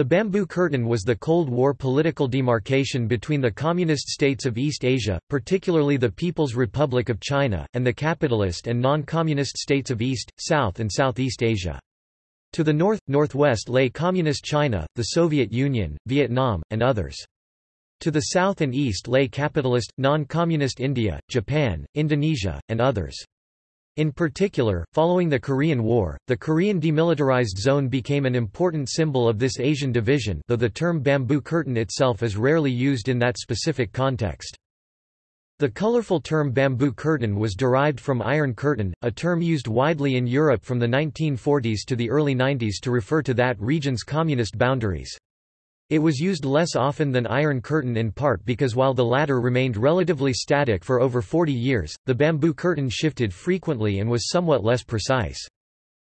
The Bamboo Curtain was the Cold War political demarcation between the communist states of East Asia, particularly the People's Republic of China, and the capitalist and non-communist states of East, South and Southeast Asia. To the north, northwest lay Communist China, the Soviet Union, Vietnam, and others. To the south and east lay capitalist, non-communist India, Japan, Indonesia, and others. In particular, following the Korean War, the Korean Demilitarized Zone became an important symbol of this Asian division though the term bamboo curtain itself is rarely used in that specific context. The colorful term bamboo curtain was derived from iron curtain, a term used widely in Europe from the 1940s to the early 90s to refer to that region's communist boundaries. It was used less often than Iron Curtain in part because while the latter remained relatively static for over 40 years, the bamboo curtain shifted frequently and was somewhat less precise.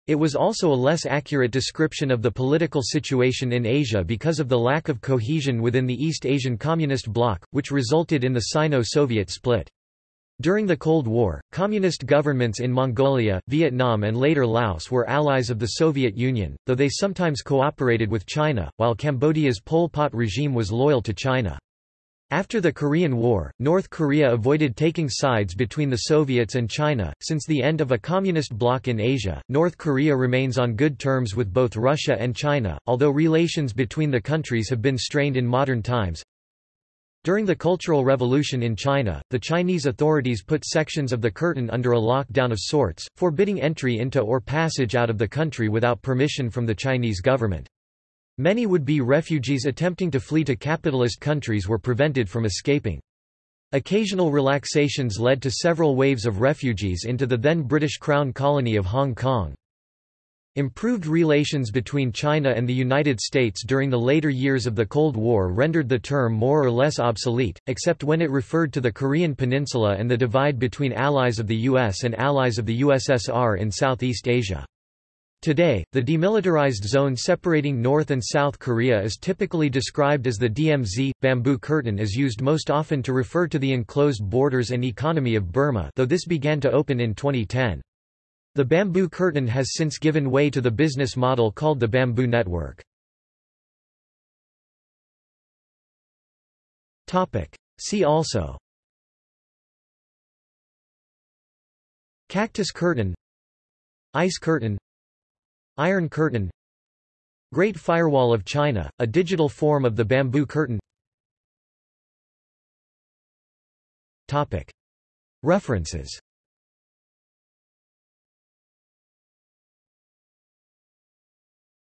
It was also a less accurate description of the political situation in Asia because of the lack of cohesion within the East Asian Communist bloc, which resulted in the Sino-Soviet split. During the Cold War, communist governments in Mongolia, Vietnam and later Laos were allies of the Soviet Union, though they sometimes cooperated with China, while Cambodia's Pol Pot regime was loyal to China. After the Korean War, North Korea avoided taking sides between the Soviets and China. Since the end of a communist bloc in Asia, North Korea remains on good terms with both Russia and China, although relations between the countries have been strained in modern times. During the Cultural Revolution in China, the Chinese authorities put sections of the curtain under a lockdown of sorts, forbidding entry into or passage out of the country without permission from the Chinese government. Many would-be refugees attempting to flee to capitalist countries were prevented from escaping. Occasional relaxations led to several waves of refugees into the then British Crown colony of Hong Kong. Improved relations between China and the United States during the later years of the Cold War rendered the term more or less obsolete, except when it referred to the Korean peninsula and the divide between allies of the US and allies of the USSR in Southeast Asia. Today, the demilitarized zone separating North and South Korea is typically described as the DMZ. Bamboo curtain is used most often to refer to the enclosed borders and economy of Burma, though this began to open in 2010. The bamboo curtain has since given way to the business model called the bamboo network. See also Cactus curtain Ice curtain Iron curtain Great Firewall of China, a digital form of the bamboo curtain References